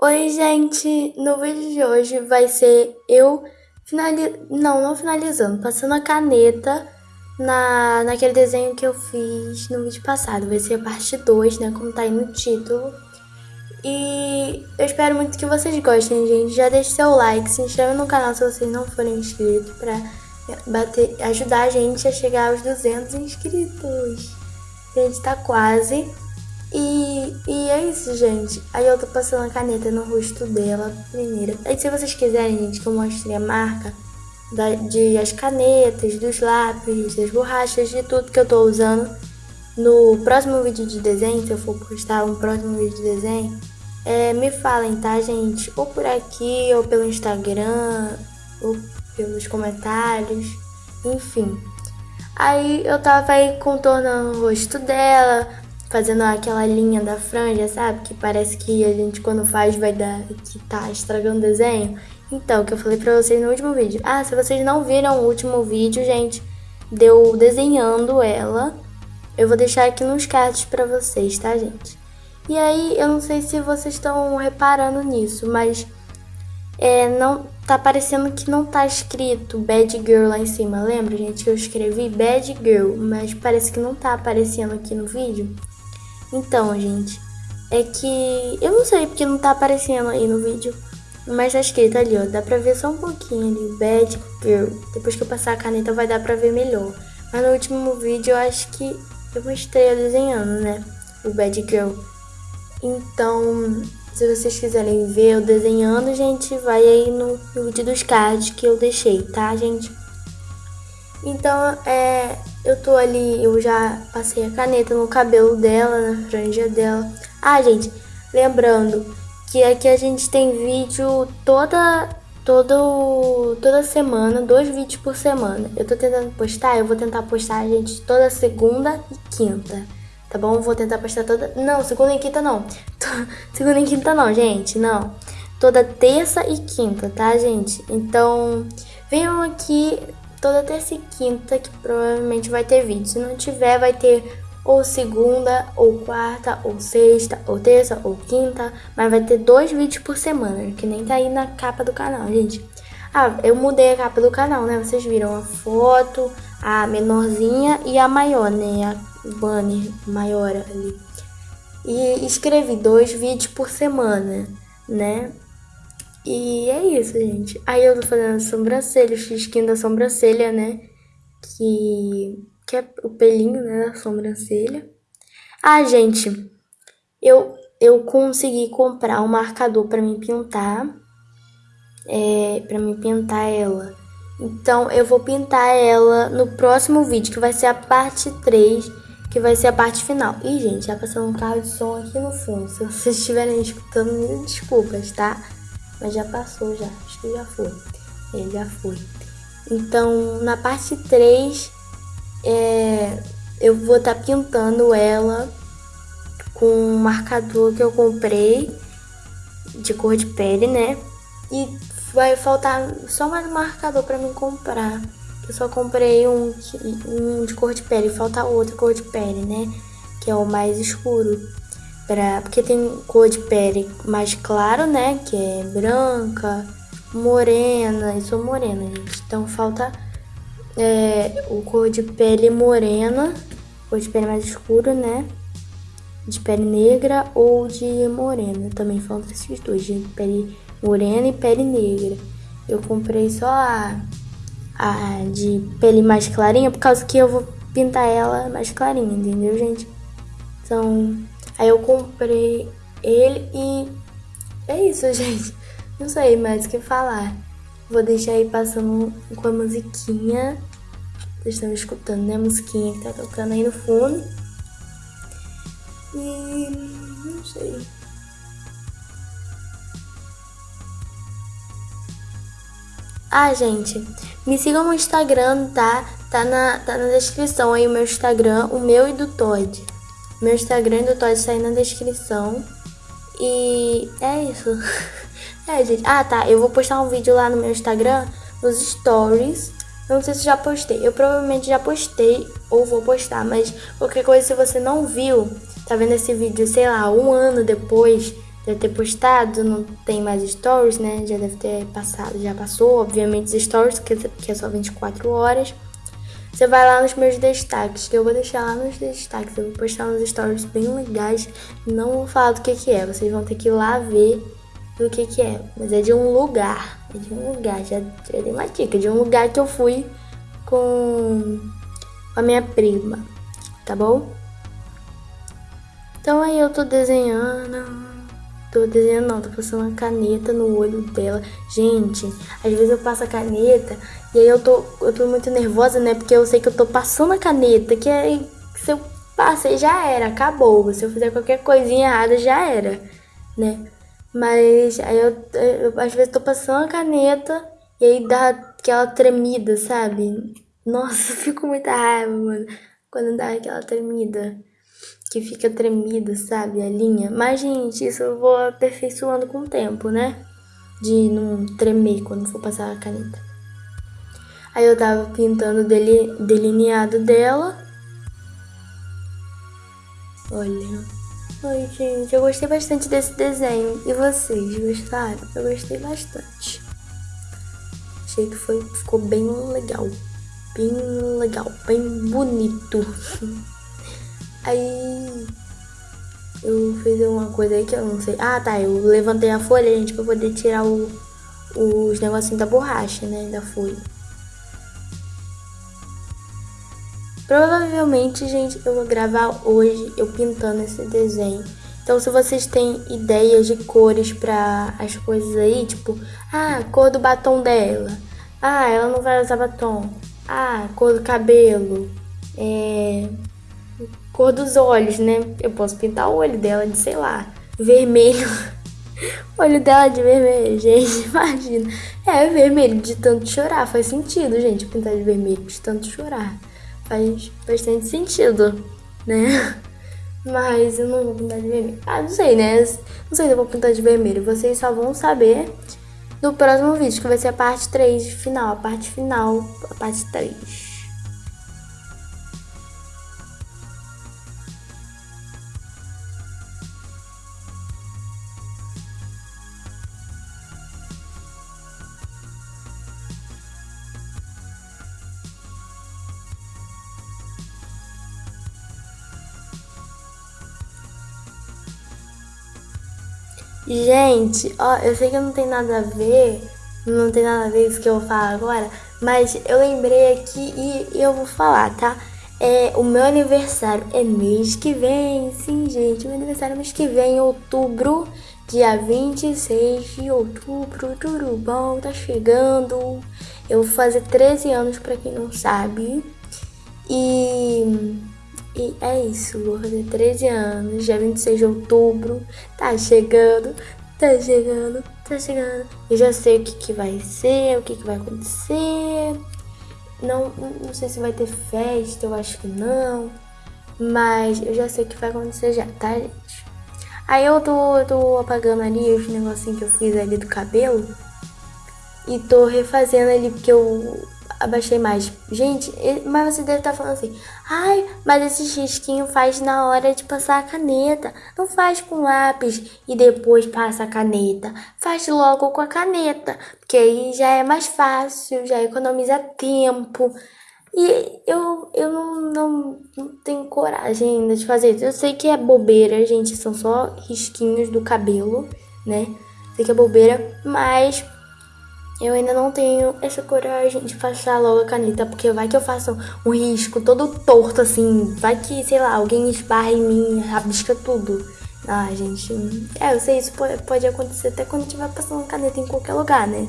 Oi, gente! No vídeo de hoje vai ser eu finali... não, não finalizando, passando a caneta na, naquele desenho que eu fiz no vídeo passado. Vai ser a parte 2, né, como tá aí no título. E eu espero muito que vocês gostem, gente. Já deixe seu like, se inscreve no canal se vocês não forem inscritos pra bater, ajudar a gente a chegar aos 200 inscritos. A gente tá quase. E, e é isso, gente. Aí eu tô passando a caneta no rosto dela primeiro. Aí se vocês quiserem, gente, que eu mostre a marca da, de as canetas, dos lápis, das borrachas, de tudo que eu tô usando no próximo vídeo de desenho, se eu for postar um próximo vídeo de desenho, é, me falem, tá, gente? Ou por aqui, ou pelo Instagram, ou pelos comentários, enfim. Aí eu tava aí contornando o rosto dela, fazendo aquela linha da franja, sabe? Que parece que a gente quando faz vai dar que tá estragando o desenho. Então, que eu falei pra vocês no último vídeo. Ah, se vocês não viram o último vídeo, gente, deu desenhando ela. Eu vou deixar aqui nos cards pra vocês, tá, gente? E aí, eu não sei se vocês estão reparando nisso, mas é, não tá parecendo que não tá escrito Bad Girl lá em cima. Lembra, gente, que eu escrevi Bad Girl, mas parece que não tá aparecendo aqui no vídeo. Então, gente, é que eu não sei porque não tá aparecendo aí no vídeo, mas tá escrito ali, ó, dá pra ver só um pouquinho ali, Bad Girl. Depois que eu passar a caneta vai dar pra ver melhor. Mas no último vídeo eu acho que eu mostrei eu desenhando, né, o Bad Girl. Então, se vocês quiserem ver eu desenhando, gente, vai aí no, no vídeo dos cards que eu deixei, tá, gente? Então, é, eu tô ali, eu já passei a caneta no cabelo dela, na franja dela. Ah, gente, lembrando que aqui a gente tem vídeo toda, todo, toda semana, dois vídeos por semana. Eu tô tentando postar, eu vou tentar postar, gente, toda segunda e quinta. Tá bom? Vou tentar postar toda... Não, segunda e quinta não. segunda e quinta não, gente, não. Toda terça e quinta, tá, gente? Então, venham aqui toda terça e quinta, que provavelmente vai ter vídeo. Se não tiver, vai ter ou segunda, ou quarta, ou sexta, ou terça, ou quinta, mas vai ter dois vídeos por semana, que nem tá aí na capa do canal, gente. Ah, eu mudei a capa do canal, né? Vocês viram a foto, a menorzinha e a maior, né? A banner maior ali. E escrevi dois vídeos por semana, né? E é isso, gente. Aí eu tô fazendo a sobrancelha, o xisquinho da sobrancelha, né? Que, que é o pelinho, né, da sobrancelha. Ah, gente, eu, eu consegui comprar um marcador pra me pintar. É, pra me pintar ela. Então, eu vou pintar ela no próximo vídeo, que vai ser a parte 3, que vai ser a parte final. Ih, gente, já passou um carro de som aqui no fundo. Se vocês estiverem escutando, me desculpas, tá? Mas já passou já, acho que já foi. Ele já foi. Então, na parte 3, é, eu vou estar tá pintando ela com um marcador que eu comprei de cor de pele, né? E vai faltar só mais um marcador para mim comprar. Eu só comprei um, um de cor de pele, falta outro cor de pele, né? Que é o mais escuro. Pra, porque tem cor de pele mais claro, né? Que é branca, morena. Eu sou morena, gente. Então falta é, o cor de pele morena, cor de pele mais escuro, né? De pele negra ou de morena. Também falta esses dois, de pele morena e pele negra. Eu comprei só a, a de pele mais clarinha, por causa que eu vou pintar ela mais clarinha, entendeu, gente? Então, Aí eu comprei ele e é isso, gente. Não sei mais o que falar. Vou deixar aí passando com a musiquinha. Vocês estão escutando, né? A musiquinha que tá tocando aí no fundo. E não sei. Ah, gente, me sigam no Instagram, tá? Tá na, tá na descrição aí o meu Instagram, o meu e do Todd. Meu Instagram do Todd está aí na descrição. E é isso. É, gente. Ah, tá. Eu vou postar um vídeo lá no meu Instagram, nos stories. Não sei se já postei. Eu provavelmente já postei ou vou postar, mas qualquer coisa, se você não viu, tá vendo esse vídeo, sei lá, um ano depois deve ter postado, não tem mais stories, né? Já deve ter passado, já passou, obviamente, os stories, que é só 24 horas. Você vai lá nos meus destaques, que eu vou deixar lá nos destaques. Eu vou postar uns stories bem legais. Não vou falar do que, que é, vocês vão ter que ir lá ver do que, que é. Mas é de um lugar. É de um lugar, já, já dei uma dica. De um lugar que eu fui com a minha prima, tá bom? Então aí eu tô desenhando. Tô desenhando não, tô passando uma caneta no olho dela. Gente, às vezes eu passo a caneta e aí eu tô, eu tô muito nervosa, né? Porque eu sei que eu tô passando a caneta, que aí se eu passei já era, acabou. Se eu fizer qualquer coisinha errada já era, né? Mas aí eu, eu, às vezes tô passando a caneta e aí dá aquela tremida, sabe? Nossa, eu fico muita raiva, mano, quando dá aquela tremida que fica tremida, sabe? A linha. Mas, gente, isso eu vou aperfeiçoando com o tempo, né? De não tremer quando for passar a caneta. Aí eu tava pintando o delineado dela. Olha. Oi, gente, eu gostei bastante desse desenho. E vocês gostaram? Eu gostei bastante. Achei que foi, ficou bem legal. Bem legal, bem bonito. Aí eu fiz uma coisa aí que eu não sei. Ah, tá. Eu levantei a folha, gente, pra poder tirar o, os negocinhos da borracha, né? Da folha. Provavelmente, gente, eu vou gravar hoje eu pintando esse desenho. Então, se vocês têm ideias de cores para as coisas aí, tipo, ah, cor do batom dela. Ah, ela não vai usar batom. Ah, cor do cabelo. É, cor dos olhos, né? Eu posso pintar o olho dela de, sei lá, vermelho. olho dela de vermelho, gente, imagina. É vermelho de tanto chorar, faz sentido, gente, pintar de vermelho de tanto chorar. Faz bastante sentido, né? Mas eu não vou pintar de vermelho. Ah, não sei, né? Não sei se eu vou pintar de vermelho. Vocês só vão saber no próximo vídeo, que vai ser a parte 3 final. A parte final, a parte 3. Gente, ó, eu sei que não tem nada a ver, não tem nada a ver isso que eu vou falar agora, mas eu lembrei aqui e, eu vou falar, tá? É, o meu aniversário é mês que vem, sim, gente, meu aniversário é mês que vem, em outubro, dia 26 de outubro, tudo bom, tá chegando. Eu vou fazer 13 anos, pra quem não sabe, e e é isso, vou fazer 13 anos, dia 26 de outubro, tá chegando, tá chegando, tá chegando. Eu já sei o que, que vai ser, o que, que vai acontecer. Não, não sei se vai ter festa, eu acho que não. Mas eu já sei o que vai acontecer já, tá, gente? Aí eu tô, eu tô apagando ali os negocinhos que eu fiz ali do cabelo. E tô refazendo ali porque eu abaixei mais. Gente, mas você deve estar tá falando assim, ai, mas esse risquinho faz na hora de passar a caneta. Não faz com lápis e depois passa a caneta. Faz logo com a caneta, porque aí já é mais fácil, já economiza tempo. E eu, eu não, não, não tenho coragem ainda de fazer isso. Eu sei que é bobeira, gente, são só risquinhos do cabelo, né? Sei que é bobeira, mas eu ainda não tenho essa coragem de passar logo a caneta, porque vai que eu faço um risco todo torto, assim. Vai que, sei lá, alguém esbarra em mim, rabisca tudo. Ah, gente. É, eu sei, isso pode acontecer até quando tiver passando caneta em qualquer lugar, né?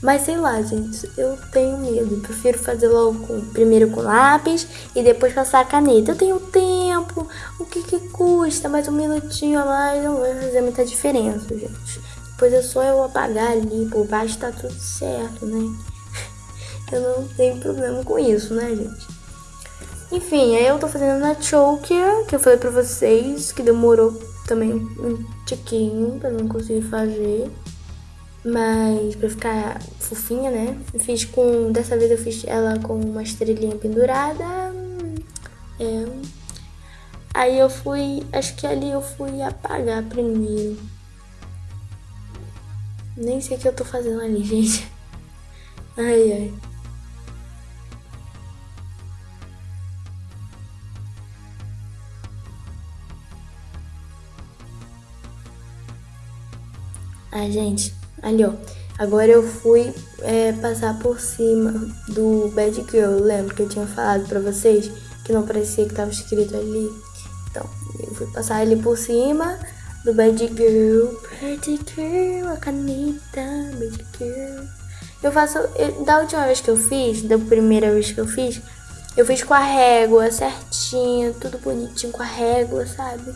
Mas sei lá, gente, eu tenho medo. Prefiro fazer logo com, primeiro com lápis e depois passar a caneta. Eu tenho tempo, o que que custa? Mais um minutinho a mais não vai fazer muita diferença, gente. Pois é só eu apagar ali por baixo tá tudo certo, né? Eu não tenho problema com isso, né, gente? Enfim, aí eu tô fazendo a choker, que eu falei pra vocês, que demorou também um tiquinho pra não conseguir fazer. Mas pra ficar fofinha, né? Fiz com. Dessa vez eu fiz ela com uma estrelinha pendurada. É. Aí eu fui. Acho que ali eu fui apagar primeiro. Nem sei o que eu tô fazendo ali, gente. Ai, ai. Ah, gente, ali ó. Agora eu fui é, passar por cima do Bad Girl. Lembra que eu tinha falado pra vocês que não parecia que tava escrito ali? Então, eu fui passar ele por cima do Bad Girl. Bad Girl, a caneta, Bad Girl. Eu faço. Eu, da última vez que eu fiz, da primeira vez que eu fiz, eu fiz com a régua certinho, tudo bonitinho com a régua, sabe?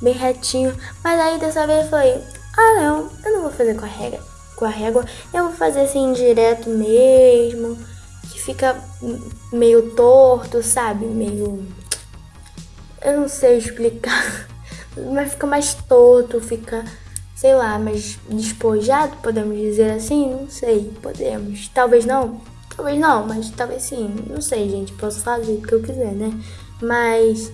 Bem retinho. Mas aí dessa vez foi ah, não, eu não vou fazer com a régua, com a régua. Eu vou fazer assim direto mesmo, que fica meio torto, sabe? Meio eu não sei explicar, mas fica mais torto, fica, sei lá, mais despojado, podemos dizer assim? Não sei, podemos. Talvez não, talvez não, mas talvez sim. Não sei, gente, posso fazer o que eu quiser, né? Mas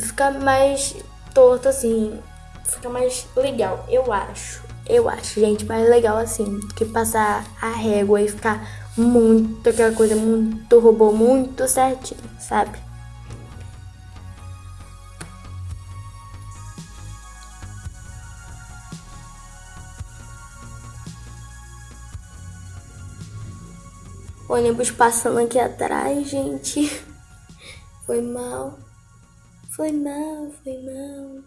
fica mais torto assim, fica mais legal, eu acho. Eu acho, gente, mais legal assim, do que passar a régua e ficar muito, aquela coisa muito robô, muito certinho, sabe? Ônibus passando aqui atrás, gente. Foi mal. Foi mal, foi mal.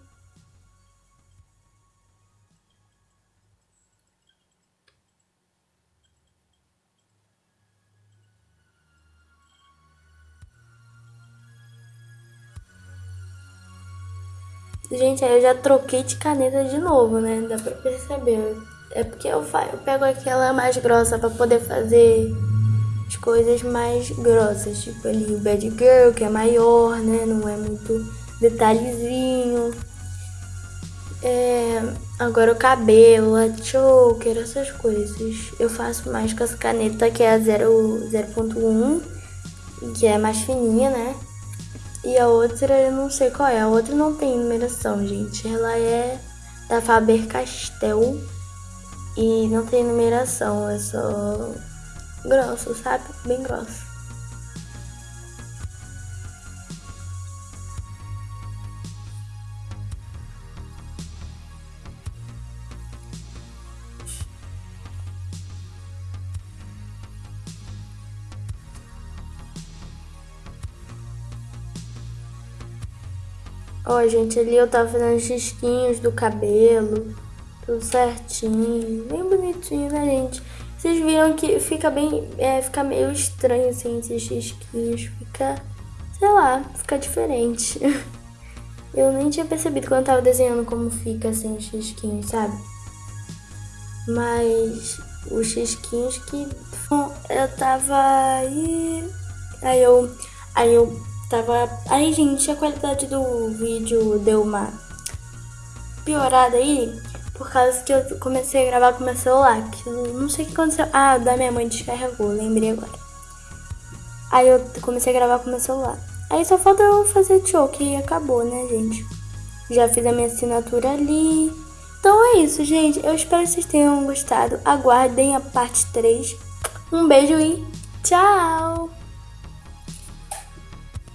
Gente, aí eu já troquei de caneta de novo, né? Dá pra perceber. É porque eu, eu pego aquela mais grossa pra poder fazer as coisas mais grossas. Tipo ali o Bad Girl, que é maior, né? Não é muito detalhezinho. É, agora o cabelo, a choker, essas coisas. Eu faço mais com essa caneta que é a 0.1, que é mais fininha, né? E a outra eu não sei qual é. A outra não tem numeração, gente. Ela é da Faber-Castell e não tem numeração. É só grosso, sabe? Bem grosso. Ó, gente, ali eu tava fazendo xisquinhos do cabelo, tudo certinho, bem bonitinho, né, gente? Vocês viram que fica bem, é, fica meio estranho, assim, esses xisquinhos, fica, sei lá, fica diferente. Eu nem tinha percebido quando tava desenhando como fica, assim, os xisquinhos, sabe? Mas os xisquinhos que eu tava aí, aí eu, aí eu Tava. Aí, gente, a qualidade do vídeo deu uma piorada aí. Por causa que eu comecei a gravar com meu celular. Que não sei o que aconteceu. Ah, da minha mãe descarregou, lembrei agora. Aí eu comecei a gravar com meu celular. Aí só falta eu fazer choke e acabou, né, gente? Já fiz a minha assinatura ali. Então é isso, gente. Eu espero que vocês tenham gostado. Aguardem a parte 3. Um beijo e tchau!